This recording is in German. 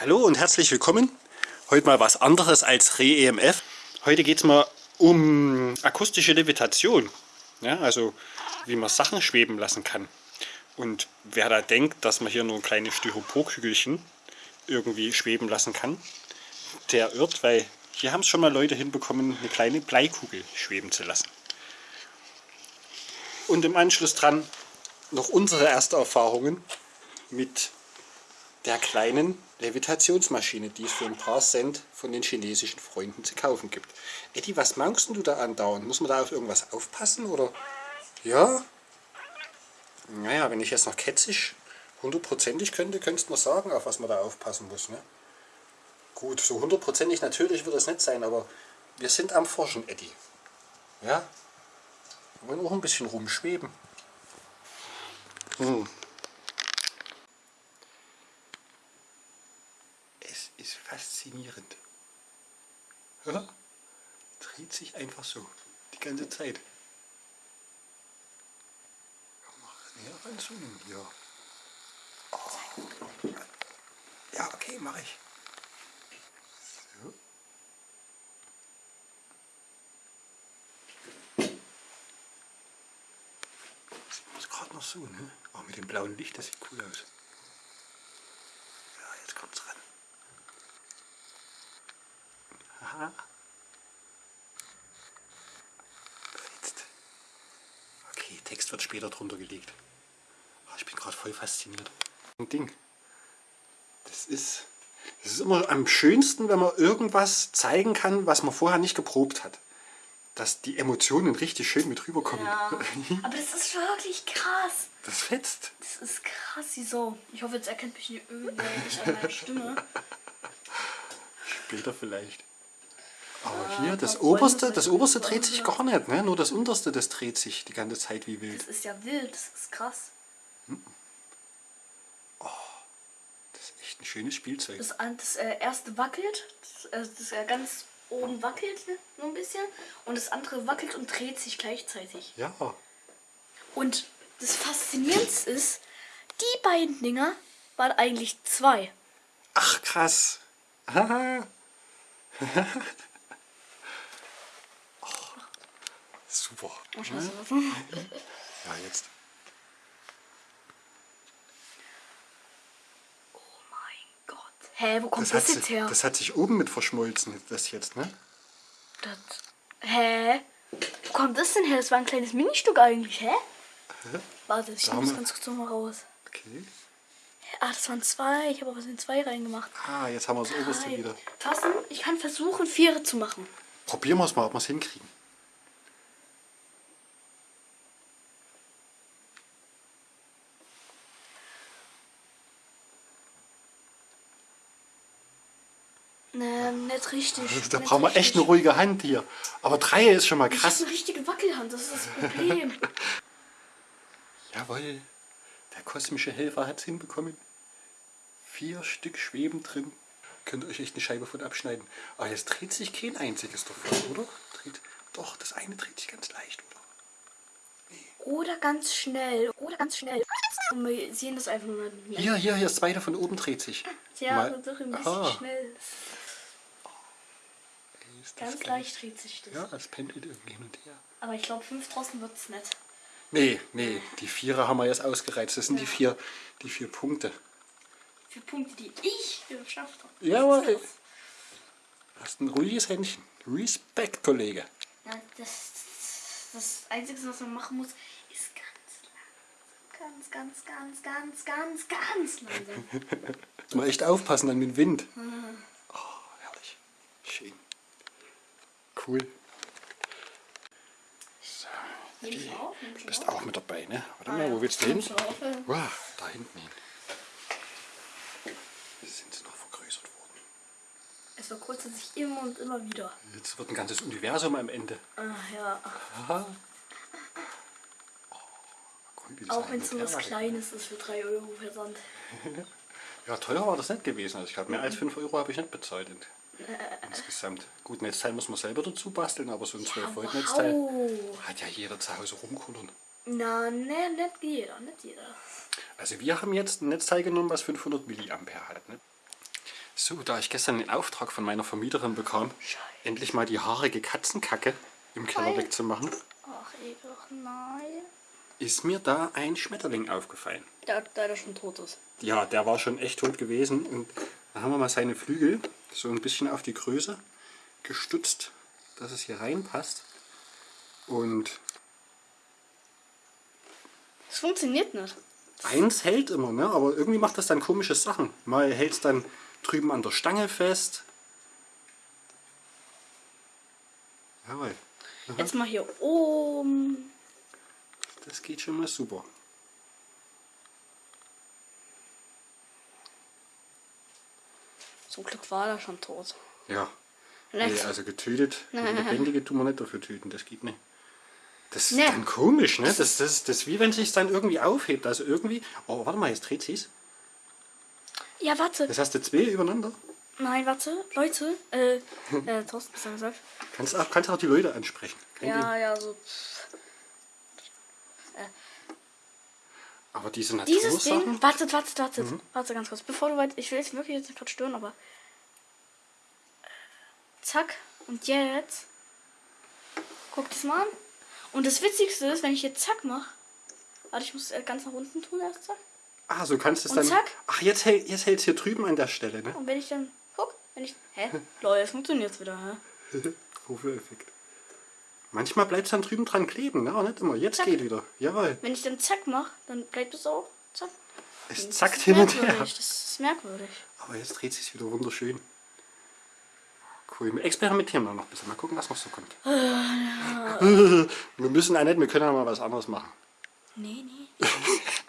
Hallo und herzlich willkommen. Heute mal was anderes als Re-EMF. Heute geht es mal um akustische Levitation. Ja, also wie man Sachen schweben lassen kann. Und wer da denkt, dass man hier nur kleine Styroporkügelchen irgendwie schweben lassen kann, der irrt, weil hier haben es schon mal Leute hinbekommen, eine kleine Bleikugel schweben zu lassen. Und im Anschluss dran noch unsere ersten Erfahrungen mit der kleinen Levitationsmaschine, die es für ein paar Cent von den chinesischen Freunden zu kaufen gibt. Eddie, was mangst du da andauernd? Muss man da auf irgendwas aufpassen? Oder ja? Naja, wenn ich jetzt noch ketzisch hundertprozentig könnte, könntest du mir sagen, auf was man da aufpassen muss. Ne? Gut, so hundertprozentig natürlich wird das nicht sein, aber wir sind am Forschen, Eddie. Ja? Wir wollen auch ein bisschen rumschweben. Hm. Es ist faszinierend. Ja? Dreht sich einfach so. Die ganze Zeit. Näher ranzoomen hier. Oh. Ja, okay, mache ich. So. Das ist gerade noch so, ne? Auch mit dem blauen Licht, das sieht cool aus. Ja, jetzt kommt's ran. Jetzt. Okay, Text wird später drunter gelegt. Ah, Ich bin gerade voll fasziniert. Ein Ding. Das ist, das ist immer am schönsten, wenn man irgendwas zeigen kann, was man vorher nicht geprobt hat. Dass die Emotionen richtig schön mit rüberkommen. Ja. Aber das ist wirklich krass. Das fetzt. Das ist krass, wieso? Ich hoffe, jetzt erkennt mich nicht irgendwer nicht an meiner Stimme. Später vielleicht. Hier, das oberste, das oberste dreht sich gar nicht, ne? Nur das unterste, das dreht sich die ganze Zeit wie wild. Das ist ja wild, das ist krass. Das ist echt ein schönes Spielzeug. Das, das äh, erste wackelt, das, äh, das äh, ganz oben wackelt ne, nur ein bisschen und das andere wackelt und dreht sich gleichzeitig. Ja, Und das Faszinierendste ist, die beiden Dinger waren eigentlich zwei. ach krass. Haha. oh, super. Oh, scheiße. Ja, jetzt. Oh mein Gott. Hä, wo kommt Das das, hat, jetzt sich, her? das hat sich oben mit verschmolzen, das jetzt, ne? Das, hä? Wo kommt das denn her? Das war ein kleines Ministück eigentlich, hä? Warte, ich nehme das ganz kurz noch mal raus. Okay. Ah, das waren zwei. Ich habe aber was in zwei reingemacht. Ah, jetzt haben wir das oberste Nein. wieder. Tassen, ich kann versuchen, Viere zu machen. Probieren wir es mal, ob wir es hinkriegen. Ne, nicht richtig. Also, da nicht brauchen wir echt eine ruhige Hand hier. Aber drei ist schon mal krass. habe eine richtige Wackelhand, das ist das Problem. Jawohl, der kosmische Helfer hat es hinbekommen. Vier Stück schweben drin. Könnt ihr euch echt eine Scheibe von abschneiden. Aber jetzt dreht sich kein einziges davon, oder? Dreht, doch, das eine dreht sich ganz leicht, oder? Oder ganz schnell. Oder ganz schnell. Und wir sehen das einfach nur nicht. Hier, hier, hier, das zweite von oben dreht sich. Ja, Mal- doch ein bisschen Aha. schnell. Ist das Ganz geil. leicht dreht sich das. Ja, es pendelt irgendwie hin und her. Aber ich glaube, fünf draußen wird es nicht. Nee, nee, die Vierer haben wir jetzt ausgereizt. Das sind die, vier, die vier Punkte. Für Punkte, die ich geschafft habe. Jawohl. Hast ein ruhiges Händchen. Respekt, Kollege. Ja, das, das Einzige, was man machen muss, ist ganz langsam. Ganz, ganz, ganz, ganz, ganz, ganz langsam. Man echt aufpassen dann mit dem Wind. Oh, herrlich. Schön. Cool. So, du bist auch mit dabei, ne? Warte Ah, mal, wo willst du hin? Wow, da hinten hin. Sind sie noch vergrößert worden. Es vergrößert sich immer und immer wieder. Jetzt wird ein ganzes Universum am Ende. Ah, ja. Aha. Oh, cool, das Auch wenn es nur was Kleines ist für 3 Euro Versand. Ja, teuer war das nicht gewesen. Also ich glaube, mehr als 5 Euro habe ich nicht bezahlt. Äh, Insgesamt. Gut, Netzteil muss man selber dazu basteln, aber so ein 12 Volt Netzteil wow. hat ja jeder zu Hause rumkullern. Na, ne, nicht jeder, nicht jeder. Also wir haben jetzt ein Netzteil genommen, was 500 Milliampere hat. Ne? So, da ich gestern den Auftrag von meiner Vermieterin bekam, endlich mal die haarige Katzenkacke im Keller Nein. wegzumachen, Ach, ekel, nein. ist mir da ein Schmetterling aufgefallen. Der, der, der schon tot ist. Ja, der war schon echt tot gewesen und da haben wir mal seine Flügel so ein bisschen auf die Größe gestutzt, dass es hier reinpasst. Und Es funktioniert nicht. eins hält immer, ne? aber irgendwie macht das dann komische Sachen. Mal hält es dann drüben an der Stange fest. Jawohl, Jetzt mal hier oben. das geht schon mal super. Zum Glück war er schon tot. Ja, nee, also getötet, also lebendige tun wir nicht dafür töten, das geht nicht. Das ist Nee. dann komisch, ne? Das, das, das ist wie wenn sich dann irgendwie aufhebt. Also irgendwie. Oh, warte mal, jetzt dreht sie's. Ja, warte. Das hast du zwei übereinander. Nein, warte. Leute. Äh, äh, Thorsten, du gesagt? Kannst auch, kannst auch die Leute ansprechen. Kein Ding. Ja, ja, so. Aber diese Dieses Natursachen. Ding. Wartet, wartet, wartet. Warte ganz kurz. Bevor du weit. Ich will jetzt wirklich jetzt gerade stören, aber. äh, Zack. Und jetzt. Guck das mal an. Und das Witzigste ist, wenn ich jetzt zack mache. Warte, ich muss äh, ganz nach unten tun erst zack. Ah, so kannst du es dann. zack. Ach, jetzt, hält- jetzt hält es hier drüben an der Stelle, ne? Und wenn ich dann. Guck, wenn ich. Hä? Lol, jetzt funktioniert's wieder, hä? Wofür-Effekt. Manchmal bleibt es dann drüben dran kleben, ne? Aber nicht immer. Jetzt Zack. geht wieder. Jawohl. Wenn ich dann zack mache, dann bleibt es auch. Zack. Es zackt hin und her. merkwürdig, Das ist merkwürdig. Aber jetzt dreht sich wieder wunderschön. Cool. Wir experimentieren mal noch ein bisschen. Mal gucken, was noch so kommt. wir müssen auch nicht, wir können auch mal was anderes machen. Nee, nee.